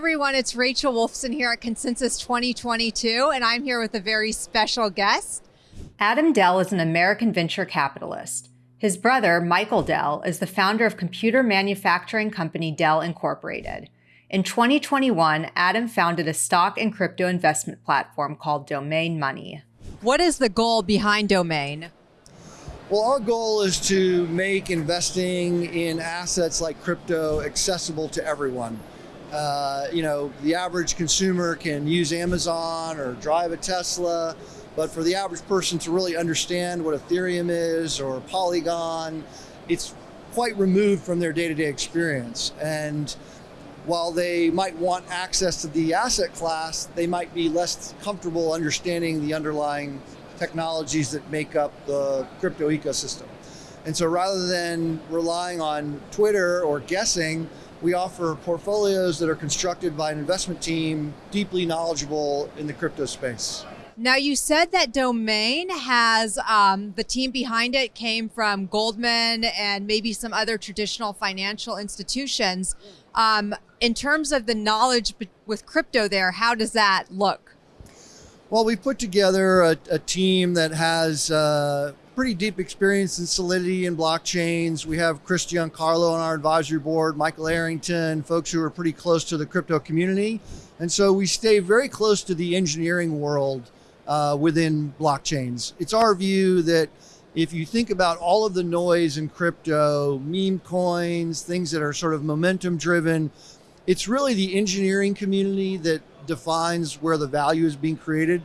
everyone, it's Rachel Wolfson here at Consensus 2022, and I'm here with a very special guest. Adam Dell is an American venture capitalist. His brother, Michael Dell, is the founder of computer manufacturing company Dell Incorporated. In 2021, Adam founded a stock and crypto investment platform called Domain Money. What is the goal behind Domain? Well, our goal is to make investing in assets like crypto accessible to everyone. Uh, you know, the average consumer can use Amazon or drive a Tesla, but for the average person to really understand what Ethereum is or Polygon, it's quite removed from their day-to-day experience. And while they might want access to the asset class, they might be less comfortable understanding the underlying technologies that make up the crypto ecosystem. And so rather than relying on Twitter or guessing, we offer portfolios that are constructed by an investment team deeply knowledgeable in the crypto space. Now, you said that Domain has um, the team behind it came from Goldman and maybe some other traditional financial institutions. Um, in terms of the knowledge with crypto, there, how does that look? Well, we've put together a, a team that has uh, pretty deep experience in Solidity and blockchains. We have Chris Giancarlo on our advisory board, Michael Arrington, folks who are pretty close to the crypto community. And so we stay very close to the engineering world uh, within blockchains. It's our view that if you think about all of the noise in crypto, meme coins, things that are sort of momentum driven, it's really the engineering community that defines where the value is being created.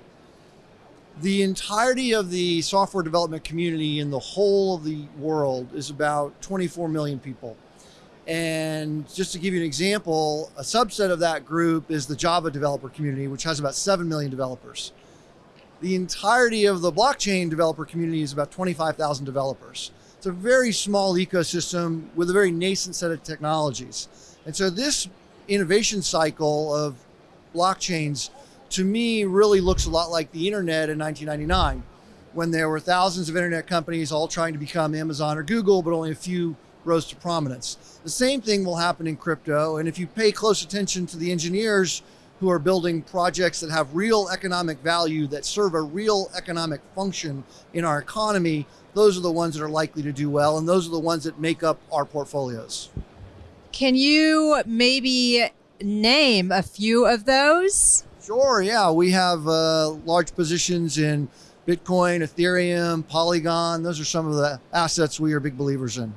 The entirety of the software development community in the whole of the world is about 24 million people. And just to give you an example, a subset of that group is the Java developer community, which has about 7 million developers. The entirety of the blockchain developer community is about 25,000 developers. It's a very small ecosystem with a very nascent set of technologies. And so this innovation cycle of blockchains, to me, really looks a lot like the internet in 1999, when there were thousands of internet companies all trying to become Amazon or Google, but only a few rose to prominence. The same thing will happen in crypto. And if you pay close attention to the engineers who are building projects that have real economic value, that serve a real economic function in our economy, those are the ones that are likely to do well. And those are the ones that make up our portfolios. Can you maybe name a few of those? Sure, yeah. We have uh, large positions in Bitcoin, Ethereum, Polygon. Those are some of the assets we are big believers in.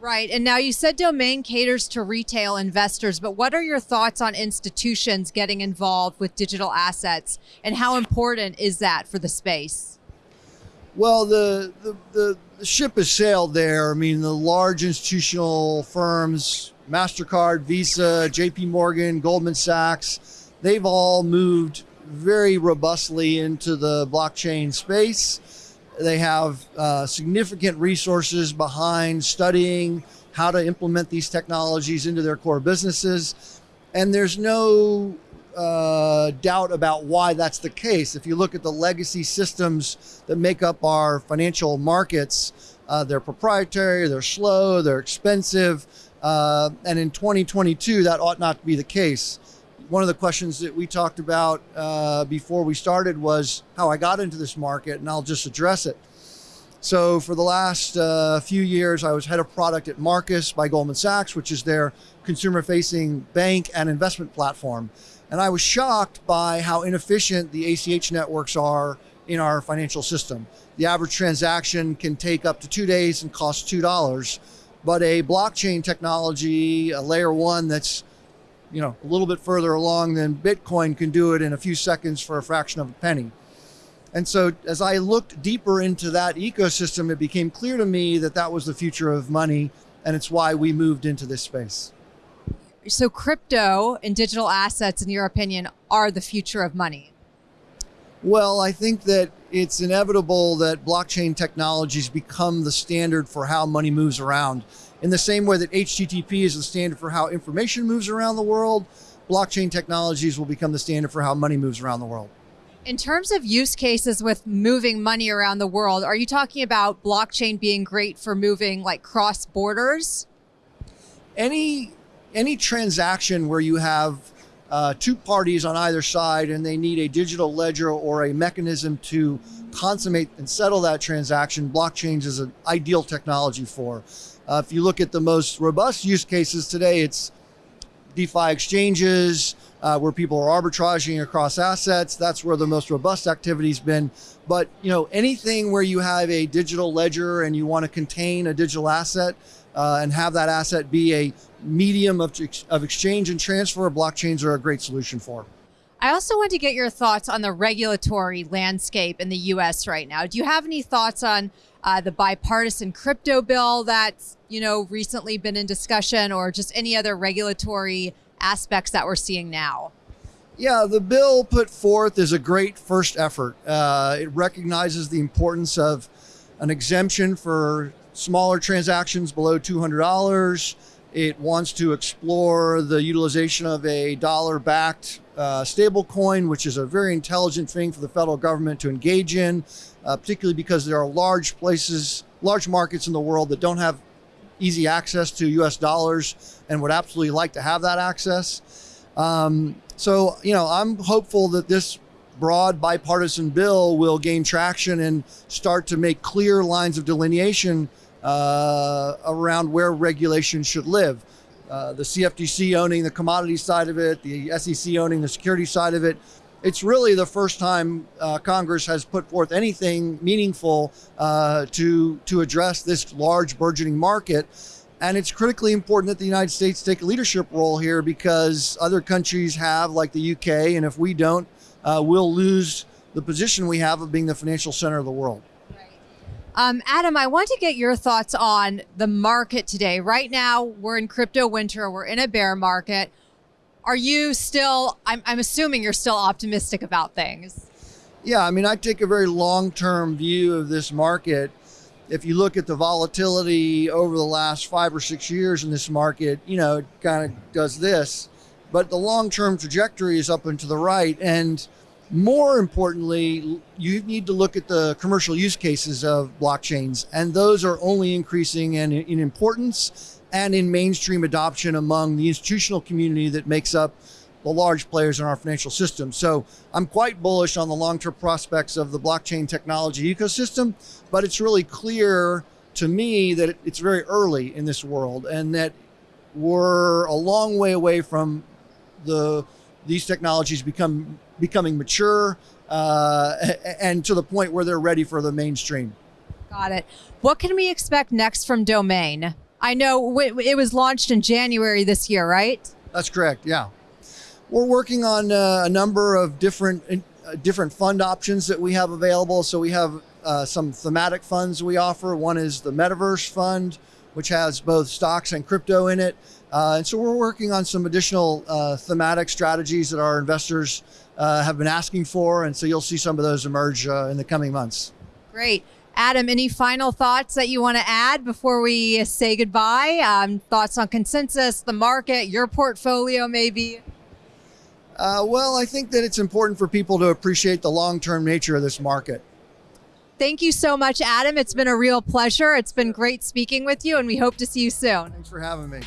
Right. And now you said domain caters to retail investors, but what are your thoughts on institutions getting involved with digital assets and how important is that for the space? Well, the, the, the, the ship has sailed there. I mean, the large institutional firms MasterCard, Visa, JP Morgan, Goldman Sachs, they've all moved very robustly into the blockchain space. They have uh, significant resources behind studying how to implement these technologies into their core businesses. And there's no uh, doubt about why that's the case. If you look at the legacy systems that make up our financial markets, uh, they're proprietary, they're slow, they're expensive. Uh, and in 2022, that ought not to be the case. One of the questions that we talked about uh, before we started was how I got into this market, and I'll just address it. So for the last uh, few years, I was head of product at Marcus by Goldman Sachs, which is their consumer-facing bank and investment platform. And I was shocked by how inefficient the ACH networks are in our financial system. The average transaction can take up to two days and cost $2 but a blockchain technology, a layer one that's you know a little bit further along than Bitcoin can do it in a few seconds for a fraction of a penny. And so as I looked deeper into that ecosystem, it became clear to me that that was the future of money. And it's why we moved into this space. So crypto and digital assets, in your opinion, are the future of money. Well, I think that it's inevitable that blockchain technologies become the standard for how money moves around. In the same way that HTTP is the standard for how information moves around the world, blockchain technologies will become the standard for how money moves around the world. In terms of use cases with moving money around the world, are you talking about blockchain being great for moving like cross borders? Any any transaction where you have uh, two parties on either side, and they need a digital ledger or a mechanism to consummate and settle that transaction. Blockchains is an ideal technology for. Uh, if you look at the most robust use cases today, it's DeFi exchanges, uh, where people are arbitraging across assets. That's where the most robust activity's been. But you know, anything where you have a digital ledger and you want to contain a digital asset uh, and have that asset be a medium of, of exchange and transfer, blockchains are a great solution for. I also want to get your thoughts on the regulatory landscape in the U.S. right now. Do you have any thoughts on uh, the bipartisan crypto bill that's you know recently been in discussion, or just any other regulatory aspects that we're seeing now? Yeah, the bill put forth is a great first effort. Uh, it recognizes the importance of an exemption for smaller transactions below $200. It wants to explore the utilization of a dollar backed uh, stable coin, which is a very intelligent thing for the federal government to engage in, uh, particularly because there are large places, large markets in the world that don't have easy access to US dollars and would absolutely like to have that access. Um, so, you know, I'm hopeful that this broad bipartisan bill will gain traction and start to make clear lines of delineation uh, around where regulation should live. Uh, the CFTC owning the commodity side of it, the SEC owning the security side of it. It's really the first time uh, Congress has put forth anything meaningful uh, to to address this large burgeoning market. And it's critically important that the United States take a leadership role here because other countries have, like the UK, and if we don't, uh, we'll lose the position we have of being the financial center of the world. Um, Adam, I want to get your thoughts on the market today. Right now, we're in crypto winter, we're in a bear market. Are you still, I'm, I'm assuming you're still optimistic about things? Yeah, I mean, I take a very long term view of this market. If you look at the volatility over the last five or six years in this market, you know, it kind of does this. But the long term trajectory is up and to the right. And more importantly, you need to look at the commercial use cases of blockchains, and those are only increasing in, in importance and in mainstream adoption among the institutional community that makes up the large players in our financial system. So I'm quite bullish on the long-term prospects of the blockchain technology ecosystem, but it's really clear to me that it's very early in this world and that we're a long way away from the these technologies become becoming mature uh, and to the point where they're ready for the mainstream. Got it. What can we expect next from Domain? I know it was launched in January this year, right? That's correct. Yeah, we're working on uh, a number of different uh, different fund options that we have available. So we have uh, some thematic funds we offer. One is the Metaverse Fund, which has both stocks and crypto in it. Uh, and so we're working on some additional uh, thematic strategies that our investors uh, have been asking for. And so you'll see some of those emerge uh, in the coming months. Great. Adam, any final thoughts that you want to add before we say goodbye? Um, thoughts on consensus, the market, your portfolio, maybe? Uh, well, I think that it's important for people to appreciate the long term nature of this market. Thank you so much, Adam. It's been a real pleasure. It's been great speaking with you, and we hope to see you soon. Thanks for having me.